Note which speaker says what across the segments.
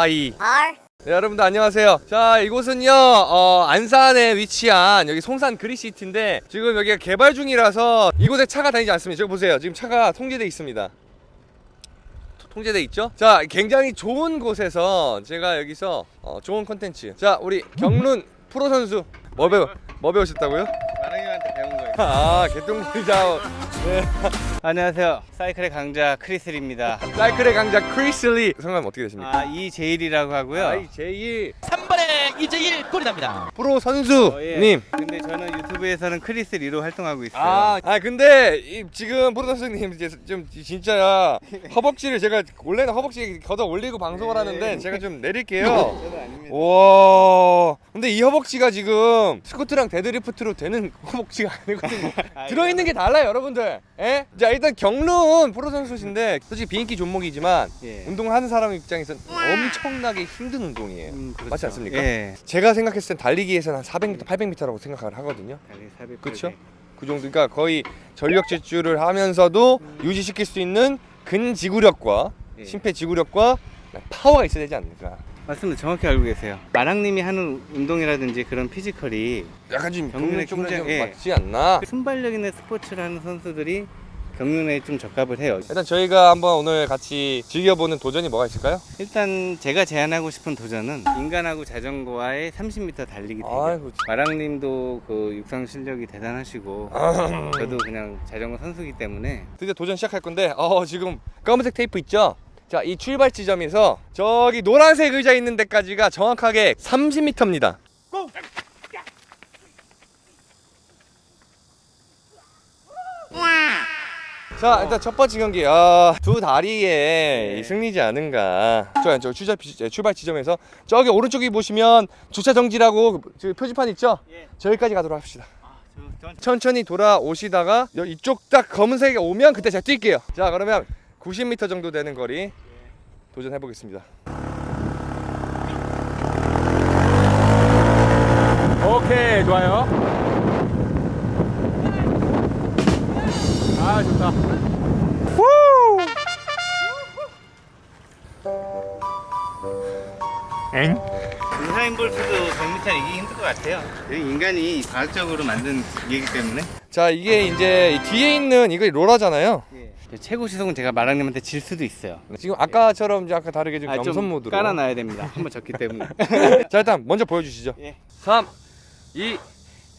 Speaker 1: 하이. 네, 여러분들 안녕하세요. 자 이곳은요 어, 안산에 위치한 여기 송산 그리시티인데 지금 여기가 개발 중이라서 이곳에 차가 다니지 않습니다. 저기 보세요. 지금 차가 통제돼 있습니다. 토- 통제돼 있죠? 자 굉장히 좋은 곳에서 제가 여기서 어, 좋은 컨텐츠. 자 우리 경륜 프로 선수 뭐 배우 뭐 배우셨다고요? 아 개똥물이자 네.
Speaker 2: 안녕하세요. 사이클의 강자 크리슬입니다.
Speaker 1: 사이클의 강자 크리슬리 성함 어떻게 되십니까?
Speaker 2: 아 이제일이라고 하고요.
Speaker 1: 아이 제이
Speaker 3: 3번에 이재일 골이 납니다.
Speaker 1: 프로 선수님
Speaker 2: 어, 예. 근데 저는 유튜브에서는 크리슬리로 활동하고 있어요.
Speaker 1: 아, 아 근데 이, 지금 프로 선수님 이제 좀 진짜 허벅지를 제가 원래는 허벅지 걷어 올리고 방송을
Speaker 2: 네.
Speaker 1: 하는데 제가 좀 내릴게요.
Speaker 2: 저는 아닙니다.
Speaker 1: 와, 근데 이 허벅지가 지금 스쿼트랑 deadlift로 되는 허벅지가 아니거든요.
Speaker 2: 아,
Speaker 1: 들어있는 게 달라요, 여러분들. 예? 자, 일단 경륜 프로 선수신데 솔직히 비인기 종목이지만
Speaker 2: 예.
Speaker 1: 운동하는 사람 입장에서는 엄청나게 힘든 운동이에요.
Speaker 2: 음, 그렇죠.
Speaker 1: 맞지 않습니까?
Speaker 2: 예.
Speaker 1: 제가 생각했을 땐 달리기에서는 한 400m, 800m라고 생각을 하거든요.
Speaker 2: 달리 400
Speaker 1: 그쵸? 그 정도, 그러니까 거의 전력 질주를 하면서도 유지시킬 수 있는 근지구력과
Speaker 2: 예.
Speaker 1: 심폐지구력과 파워가 있어야 되지 않을까.
Speaker 2: 맞습니다. 정확히 알고 계세요. 마랑님이 하는 운동이라든지 그런 피지컬이
Speaker 1: 약간 좀
Speaker 2: 경륜에 굉장히- 예.
Speaker 1: 맞지 않나?
Speaker 2: 순발력 있는 스포츠를 하는 선수들이 경륜에 좀 적합을 해요.
Speaker 1: 일단 저희가 한번 오늘 같이 즐겨보는 도전이 뭐가 있을까요?
Speaker 2: 일단 제가 제안하고 싶은 도전은 인간하고 자전거와의 30m 달리기 대결. 마랑님도 그 육상 실력이 대단하시고
Speaker 1: 아.
Speaker 2: 저도 그냥 자전거 선수기 때문에
Speaker 1: 드디어 도전 시작할 건데, 어 지금 검은색 테이프 있죠? 자, 이 출발 지점에서 저기 노란색 의자 있는 데까지가 정확하게 30m입니다. 자 일단 첫 번째 경기. 아, 두 다리에 이 승리지 않은가. 저, 저 출발, 지- 출발 지점에서 저기 오른쪽에 보시면 주차 정지라고 그- 저 표지판 있죠?
Speaker 2: 예.
Speaker 1: 저기까지 가도록 합시다.
Speaker 2: 저, 저,
Speaker 1: 천천히 돌아오시다가 여- 이쪽 딱 검은색이 오면 그때 제가 뛸게요. 자 그러면 90m 정도 되는 거리 도전해 보겠습니다. 오케이 좋아요 아 좋다. 엥?
Speaker 2: 우사인 볼트도 100m 이기기 힘들 것 같아요. 이 인간이 과학적으로 만든 기계이기 때문에.
Speaker 1: 자 이게 이제 이 뒤에 있는 이거 로라잖아요.
Speaker 2: 최고 시속은 제가 마랑님한테 질 수도 있어요.
Speaker 1: 지금 아까처럼 이제 아까 다르게 좀
Speaker 2: 아,
Speaker 1: 모드로.
Speaker 2: 깔아놔야 됩니다. 한번 졌기 때문에.
Speaker 1: 자 일단 먼저 보여주시죠.
Speaker 2: 예.
Speaker 1: 3 2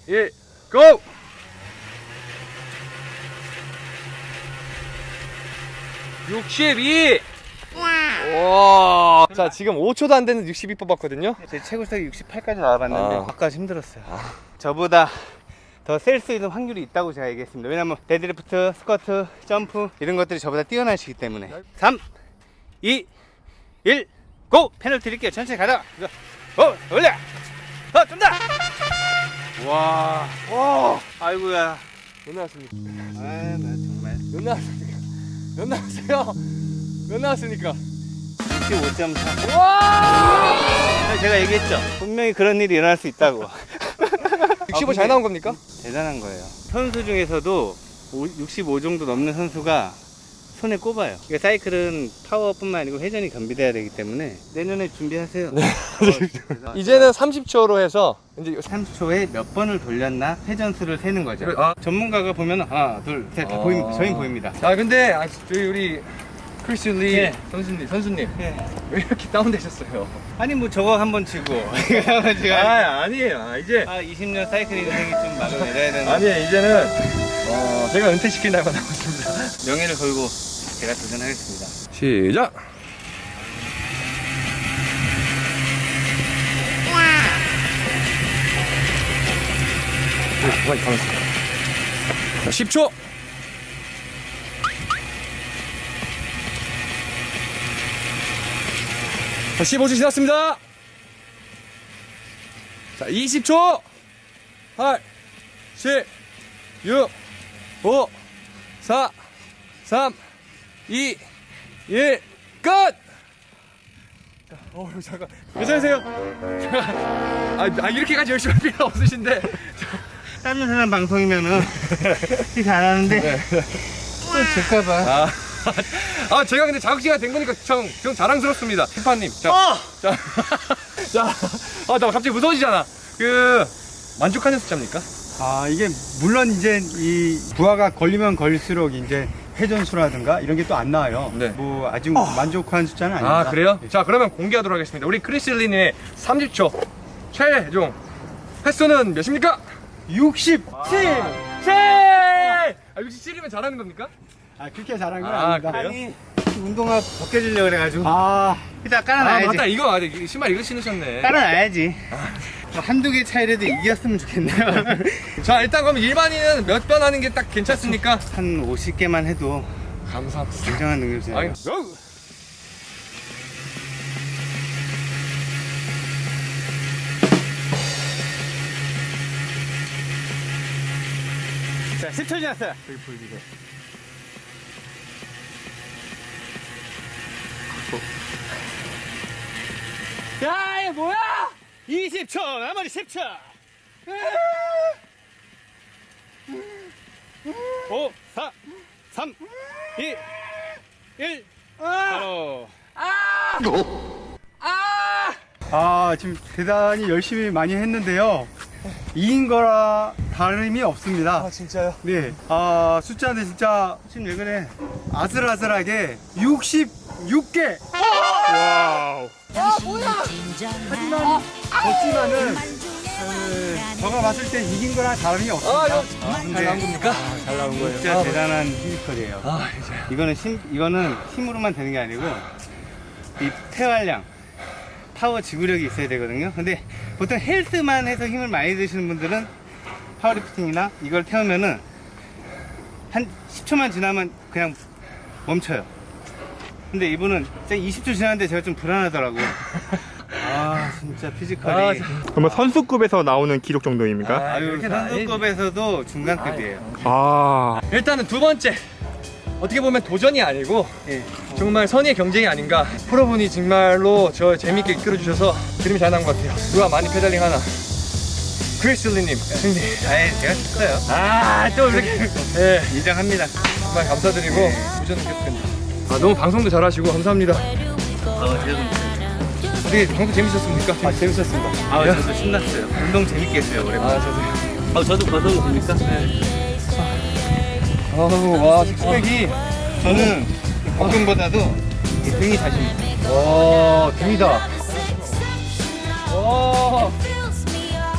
Speaker 1: 1 고! (62) 와. 자 지금 5초도 안 되는 62 뽑았거든요
Speaker 2: 제 최고 시속이 68까지 나와봤는데
Speaker 1: 아.
Speaker 2: 아. 까 힘들었어요 저보다 더 셀 수 있는 확률이 있다고 제가 얘기했습니다 왜냐면 데드리프트, 스쿼트, 점프 이런 것들이 저보다 뛰어나시기 때문에 3 2 1 go! 페널티 드릴게요 천천히 가다가 어! 올려! 어! 좀더 와,
Speaker 1: 와
Speaker 2: 아이고야
Speaker 1: 몇 나왔습니까
Speaker 2: 아나 정말
Speaker 1: 몇 나왔습니까 몇 나왔어요? 몇 나왔습니까.
Speaker 2: 65.4
Speaker 1: 와!
Speaker 2: 제가 얘기했죠. 분명히 그런 일이 일어날 수 있다고.
Speaker 1: 65잘 나온 겁니까?
Speaker 2: 대단한 거예요. 선수 중에서도 65 정도 넘는 선수가 손에 꼽아요. 그러니까 사이클은 파워뿐만 아니고 회전이 겸비돼야 되기 때문에 내년에 준비하세요. 어,
Speaker 1: 이제는 30초로 해서 이제
Speaker 2: 30초에 몇 번을 돌렸나 회전수를 세는 거죠.
Speaker 1: 그래, 아.
Speaker 2: 전문가가 보면 하나, 둘, 셋다
Speaker 1: 아.
Speaker 2: 보입니다. 저희 보입니다.
Speaker 1: 아 근데 아, 저희 우리 크리스 리
Speaker 2: 예.
Speaker 1: 선수님 선수님
Speaker 2: 예.
Speaker 1: 왜 이렇게 다운되셨어요?
Speaker 2: 아니 뭐 저거 한 번 치고 이거 한번 치고
Speaker 1: 아 아니에요. 아, 이제
Speaker 2: 아 20년 사이클 인생이 좀 막을 내려야 되는
Speaker 1: 아니 이제는 어, 제가 은퇴시킬 날만 남았습니다.
Speaker 2: 명예를 걸고 제가 도전하겠습니다.
Speaker 1: 시작. 가만히 가만히 있어. 자, 10초. 자, 15초 지났습니다. 자, 20초. 8, 7, 6, 5, 4, 3, 2, 1, 끝! 어, 잠깐. 괜찮으세요? 아, 아, 이렇게까지 열심히 할 필요 없으신데.
Speaker 2: 다른 사람 방송이면은 이렇게 안 하는데 또 질까봐
Speaker 1: 아, 아 제가 근데 자극시간 된 거니까 좀, 좀 자랑스럽습니다 피파님 자,
Speaker 2: 어!
Speaker 1: 자, 자, 아, 나 갑자기 무서워지잖아. 그 만족하는 숫자입니까?
Speaker 4: 아 이게 물론 이제 이 부하가 걸리면 걸릴수록 이제 회전수라든가 이런 게 또 안 나와요.
Speaker 1: 네.
Speaker 4: 뭐 아주 만족한 숫자는 아닙니다.
Speaker 1: 아 그래요? 자 그러면 공개하도록 하겠습니다. 우리 크리슬린의 30초 최종 횟수는 몇입니까?
Speaker 4: 67.
Speaker 1: 7! 아 67이면 잘하는 겁니까?
Speaker 4: 아 그렇게 잘한 건
Speaker 1: 아,
Speaker 4: 아, 닙니다
Speaker 1: 그래요?
Speaker 2: 아니 운동화 벗겨주려고 그래가지고
Speaker 4: 아
Speaker 2: 일단
Speaker 1: 아
Speaker 2: 깔아놔야지
Speaker 1: 맞다 이거 맞아 이 신발 이거 신으셨네.
Speaker 2: 깔아놔야지 뭐 한두 개 차이라도 이겼으면 좋겠네요
Speaker 1: 자 일단 그럼 일반인은 몇 번 하는 게 딱 괜찮습니까?
Speaker 2: 한 50개만 해도
Speaker 1: 감사합니다.
Speaker 2: 굉장한
Speaker 1: 아니,
Speaker 2: 자 10초 지났어요 야, 이게 뭐야? 20초, 나머지 10초. 5, 4, 3, 2, 1. 바로.
Speaker 4: 아 지금 대단히 열심히 많이 했는데요. 이긴 거라 다름이 없습니다.
Speaker 1: 진짜요?
Speaker 4: 네. 아 숫자는 진짜
Speaker 2: 지금 왜 그래?
Speaker 4: 아슬아슬하게 66개.
Speaker 2: Wow.
Speaker 4: 하지만 졌지만은 그, 제가 봤을 때 이긴 거랑 다름이
Speaker 1: 아
Speaker 4: 없습니다.
Speaker 1: 이거 잘 나온 겁니까?
Speaker 4: 잘 나온 거예요.
Speaker 2: 진짜
Speaker 1: 아.
Speaker 2: 대단한 physical이에요.
Speaker 1: 아
Speaker 2: 이거는 힘, 이거는 힘으로만 되는 게 아니고 이 폐활량, 파워 지구력이 있어야 되거든요. 근데 보통 헬스만 해서 힘을 많이 드시는 분들은 powerlifting이나 이걸 태우면은 한 10초만 지나면 그냥 멈춰요. 근데 이분은 진짜 20초 지났는데 제가 좀 불안하더라고요. 아 진짜 physical이
Speaker 1: 아,
Speaker 2: 아.
Speaker 5: 그러면 선수급에서 나오는 기록 정도입니까?
Speaker 1: 아,
Speaker 2: 유
Speaker 1: 그렇게 다
Speaker 2: 선수급에서도 중간급이에요.
Speaker 5: 아,
Speaker 1: 일단은 두 번째 어떻게 보면 도전이 아니고
Speaker 2: 예.
Speaker 1: 정말 선의의 경쟁이 아닌가 프로분이 정말로 저 재밌게 이끌어 주셔서 그림이 잘 나온 것 같아요 누가 많이 pedaling 하나 크리슬리님 승리
Speaker 2: 아예 제가 졌어요.
Speaker 1: 아 또 이렇게 예
Speaker 2: 인정합니다.
Speaker 1: 정말 감사드리고 도전은 계속됩니다 아 너무 방송도 잘하시고 감사합니다
Speaker 2: 어, 제가 좀
Speaker 1: 어떻게 방송 재밌었습니까? 아 재밌었습니다
Speaker 2: 아, 저도 신났어요. 운동 재밌게 했어요, 오랜만에.
Speaker 1: 아 저도요
Speaker 2: 아, 저도 벗어도 됩니까?
Speaker 1: 아우 와 식스팩이
Speaker 2: 저는 복근보다도 이 등이 자신.
Speaker 1: 와 등이다 와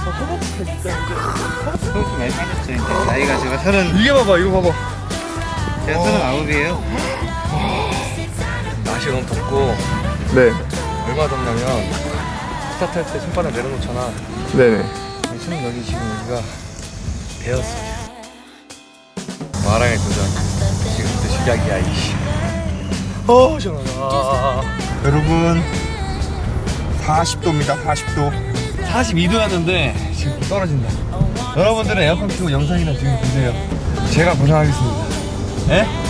Speaker 2: 소금 많이 빠졌죠, 이제. 나이가 제가 서른,
Speaker 1: 이게 봐봐 이거 봐봐
Speaker 2: 제가 서른 아홉이에요.
Speaker 1: 날씨가 너무 덥고
Speaker 5: 네,
Speaker 1: 얼마 덥냐면 스타트 할 때 손바닥 내려놓잖아.
Speaker 5: 네네.
Speaker 1: 손 여기 지금 여기가 베었어 마랑의 도전. 지금부터 시작이야 이씨. 어 시원하다.
Speaker 5: 여러분, 40도입니다, 40도.
Speaker 1: 42도였는데 지금 떨어진다. 여러분들은 에어컨 켜고 영상이나 지금 보세요. 제가 고생하겠습니다. 예?